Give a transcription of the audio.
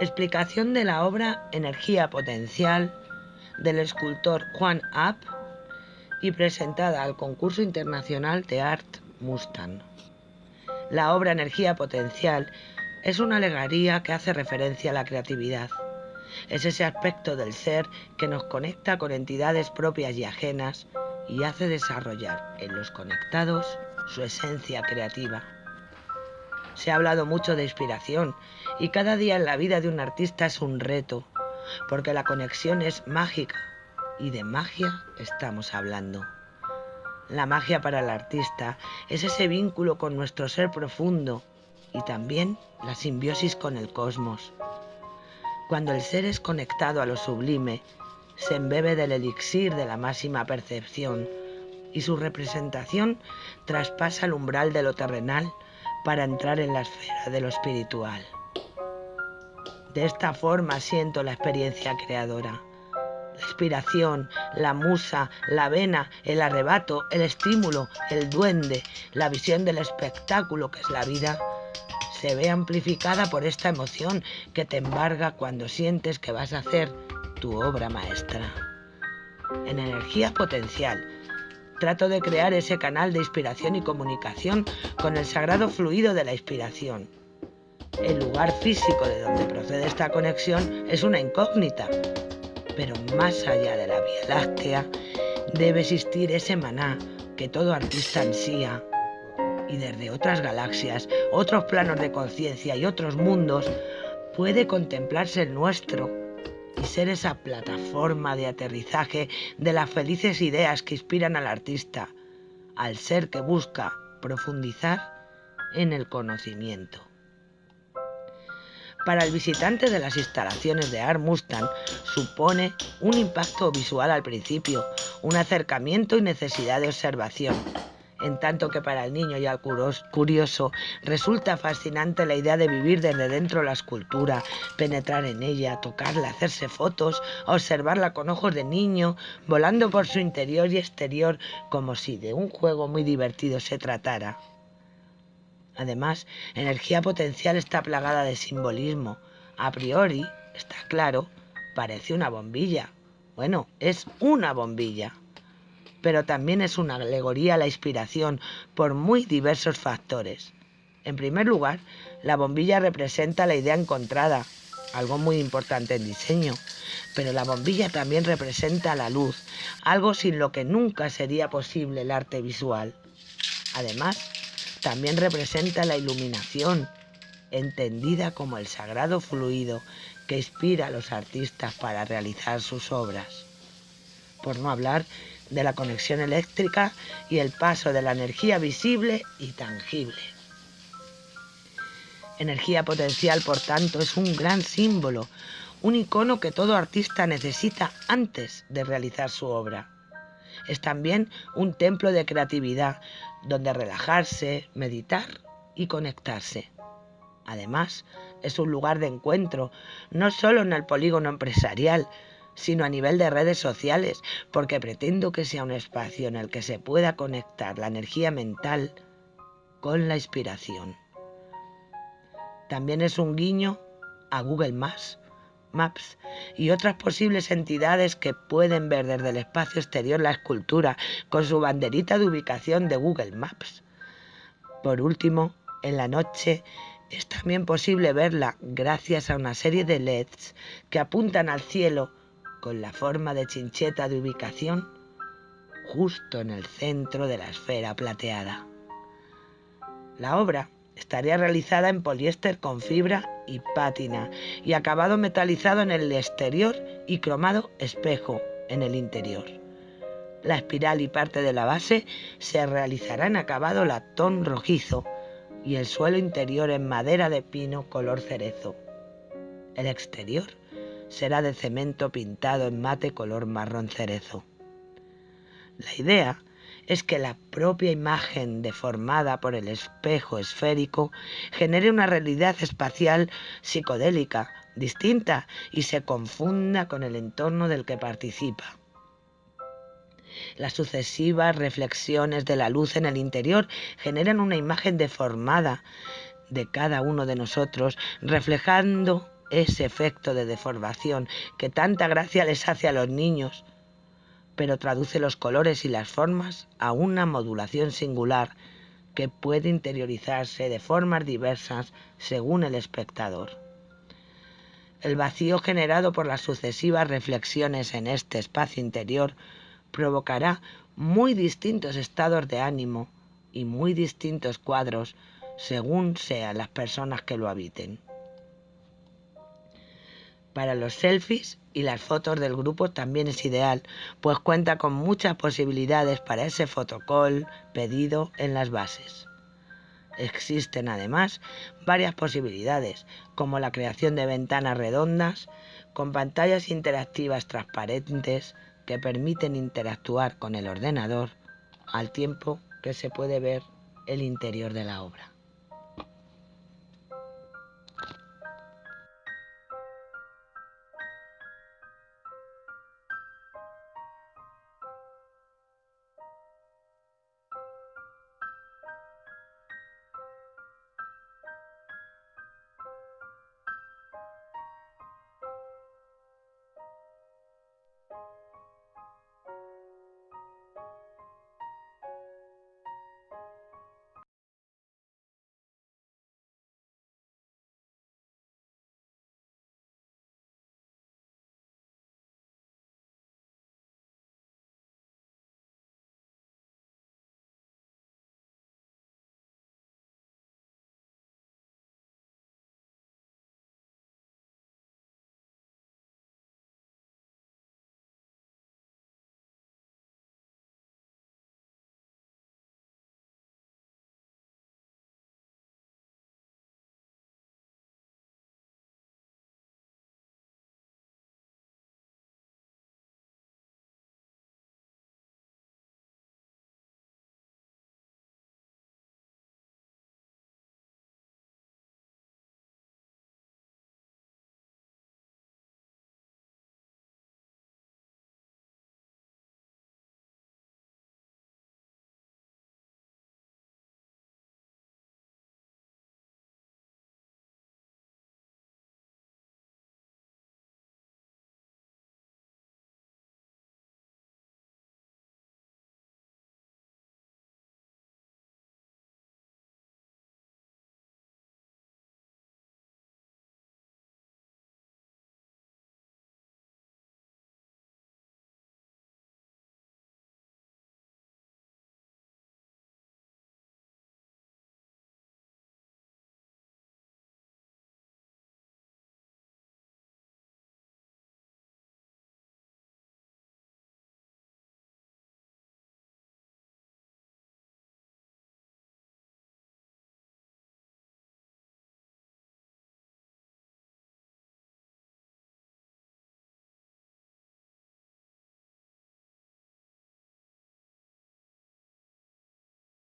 Explicación de la obra Energía Potencial del escultor Juan App y presentada al concurso internacional de Art Mustang. La obra Energía Potencial es una alegoría que hace referencia a la creatividad. Es ese aspecto del ser que nos conecta con entidades propias y ajenas y hace desarrollar en los conectados su esencia creativa. Se ha hablado mucho de inspiración y cada día en la vida de un artista es un reto, porque la conexión es mágica y de magia estamos hablando. La magia para el artista es ese vínculo con nuestro ser profundo y también la simbiosis con el cosmos. Cuando el ser es conectado a lo sublime, se embebe del elixir de la máxima percepción y su representación traspasa el umbral de lo terrenal para entrar en la esfera de lo espiritual. De esta forma siento la experiencia creadora. La inspiración, la musa, la vena, el arrebato, el estímulo, el duende, la visión del espectáculo que es la vida, se ve amplificada por esta emoción que te embarga cuando sientes que vas a hacer tu obra maestra. En energía potencial, trato de crear ese canal de inspiración y comunicación con el sagrado fluido de la inspiración. El lugar físico de donde procede esta conexión es una incógnita, pero más allá de la Vía Láctea debe existir ese maná que todo artista ansía y desde otras galaxias, otros planos de conciencia y otros mundos puede contemplarse el nuestro y ser esa plataforma de aterrizaje de las felices ideas que inspiran al artista, al ser que busca profundizar en el conocimiento. Para el visitante de las instalaciones de Art Mustang supone un impacto visual al principio, un acercamiento y necesidad de observación, en tanto que para el niño y al curioso resulta fascinante la idea de vivir desde dentro la escultura, penetrar en ella, tocarla, hacerse fotos, observarla con ojos de niño, volando por su interior y exterior como si de un juego muy divertido se tratara. Además, energía potencial está plagada de simbolismo. A priori, está claro, parece una bombilla. Bueno, es una bombilla pero también es una alegoría la inspiración por muy diversos factores. En primer lugar, la bombilla representa la idea encontrada, algo muy importante en diseño, pero la bombilla también representa la luz, algo sin lo que nunca sería posible el arte visual. Además, también representa la iluminación, entendida como el sagrado fluido que inspira a los artistas para realizar sus obras. Por no hablar de la conexión eléctrica y el paso de la energía visible y tangible. Energía potencial, por tanto, es un gran símbolo, un icono que todo artista necesita antes de realizar su obra. Es también un templo de creatividad donde relajarse, meditar y conectarse. Además, es un lugar de encuentro, no solo en el polígono empresarial, sino a nivel de redes sociales, porque pretendo que sea un espacio en el que se pueda conectar la energía mental con la inspiración. También es un guiño a Google Maps, Maps y otras posibles entidades que pueden ver desde el espacio exterior la escultura con su banderita de ubicación de Google Maps. Por último, en la noche es también posible verla gracias a una serie de LEDs que apuntan al cielo con la forma de chincheta de ubicación justo en el centro de la esfera plateada. La obra estaría realizada en poliéster con fibra y pátina y acabado metalizado en el exterior y cromado espejo en el interior. La espiral y parte de la base se realizará en acabado latón rojizo y el suelo interior en madera de pino color cerezo. El exterior será de cemento pintado en mate color marrón cerezo. La idea es que la propia imagen deformada por el espejo esférico genere una realidad espacial psicodélica, distinta, y se confunda con el entorno del que participa. Las sucesivas reflexiones de la luz en el interior generan una imagen deformada de cada uno de nosotros, reflejando ese efecto de deformación que tanta gracia les hace a los niños, pero traduce los colores y las formas a una modulación singular que puede interiorizarse de formas diversas según el espectador. El vacío generado por las sucesivas reflexiones en este espacio interior provocará muy distintos estados de ánimo y muy distintos cuadros según sean las personas que lo habiten. Para los selfies y las fotos del grupo también es ideal, pues cuenta con muchas posibilidades para ese fotocall pedido en las bases. Existen además varias posibilidades, como la creación de ventanas redondas con pantallas interactivas transparentes que permiten interactuar con el ordenador al tiempo que se puede ver el interior de la obra.